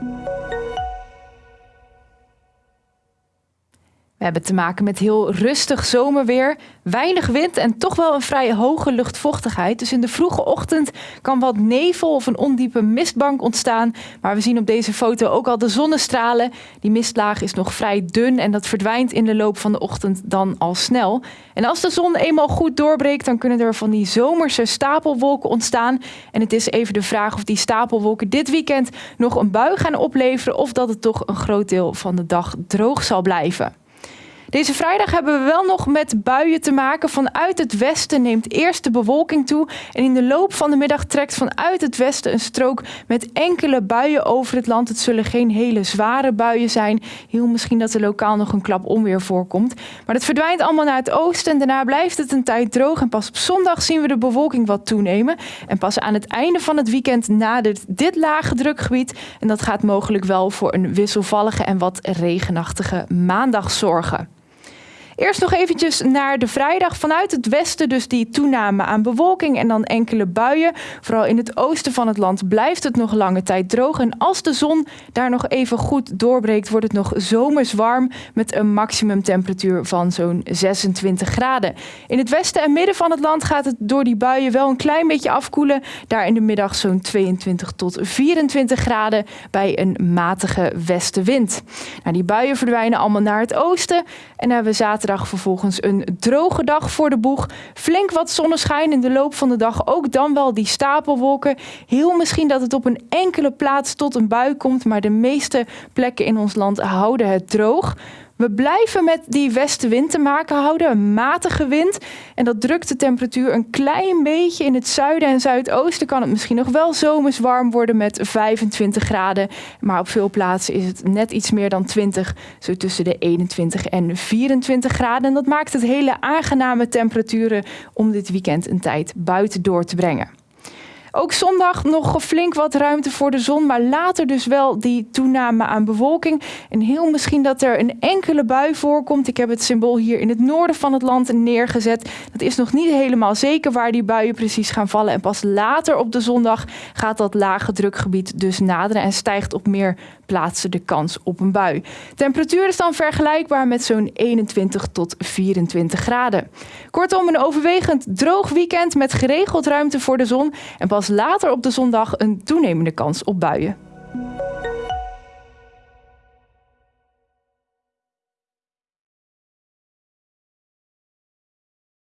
Música We hebben te maken met heel rustig zomerweer, weinig wind en toch wel een vrij hoge luchtvochtigheid. Dus in de vroege ochtend kan wat nevel of een ondiepe mistbank ontstaan. Maar we zien op deze foto ook al de zonnestralen. Die mistlaag is nog vrij dun en dat verdwijnt in de loop van de ochtend dan al snel. En als de zon eenmaal goed doorbreekt, dan kunnen er van die zomerse stapelwolken ontstaan. En het is even de vraag of die stapelwolken dit weekend nog een bui gaan opleveren of dat het toch een groot deel van de dag droog zal blijven. Deze vrijdag hebben we wel nog met buien te maken. Vanuit het westen neemt eerst de bewolking toe. En in de loop van de middag trekt vanuit het westen een strook met enkele buien over het land. Het zullen geen hele zware buien zijn. Heel misschien dat er lokaal nog een klap onweer voorkomt. Maar het verdwijnt allemaal naar het oosten. En daarna blijft het een tijd droog. En pas op zondag zien we de bewolking wat toenemen. En pas aan het einde van het weekend nadert dit lage drukgebied. En dat gaat mogelijk wel voor een wisselvallige en wat regenachtige maandag zorgen. Eerst nog eventjes naar de vrijdag. Vanuit het westen dus die toename aan bewolking en dan enkele buien. Vooral in het oosten van het land blijft het nog lange tijd droog. En als de zon daar nog even goed doorbreekt, wordt het nog zomers warm met een maximumtemperatuur van zo'n 26 graden. In het westen en midden van het land gaat het door die buien wel een klein beetje afkoelen. Daar in de middag zo'n 22 tot 24 graden bij een matige westenwind. Nou, die buien verdwijnen allemaal naar het oosten. En hebben we vervolgens een droge dag voor de boeg. Flink wat zonneschijn in de loop van de dag. Ook dan wel die stapelwolken. Heel misschien dat het op een enkele plaats tot een bui komt. Maar de meeste plekken in ons land houden het droog. We blijven met die westenwind te maken houden, een matige wind. En dat drukt de temperatuur een klein beetje. In het zuiden en zuidoosten kan het misschien nog wel zomers warm worden met 25 graden. Maar op veel plaatsen is het net iets meer dan 20, zo tussen de 21 en 24 graden. En dat maakt het hele aangename temperaturen om dit weekend een tijd buiten door te brengen. Ook zondag nog flink wat ruimte voor de zon, maar later dus wel die toename aan bewolking. En heel misschien dat er een enkele bui voorkomt. Ik heb het symbool hier in het noorden van het land neergezet. Dat is nog niet helemaal zeker waar die buien precies gaan vallen. En pas later op de zondag gaat dat lage drukgebied dus naderen en stijgt op meer plaatsen de kans op een bui. Temperatuur is dan vergelijkbaar met zo'n 21 tot 24 graden. Kortom, een overwegend droog weekend met geregeld ruimte voor de zon. En pas later op de zondag een toenemende kans op buien.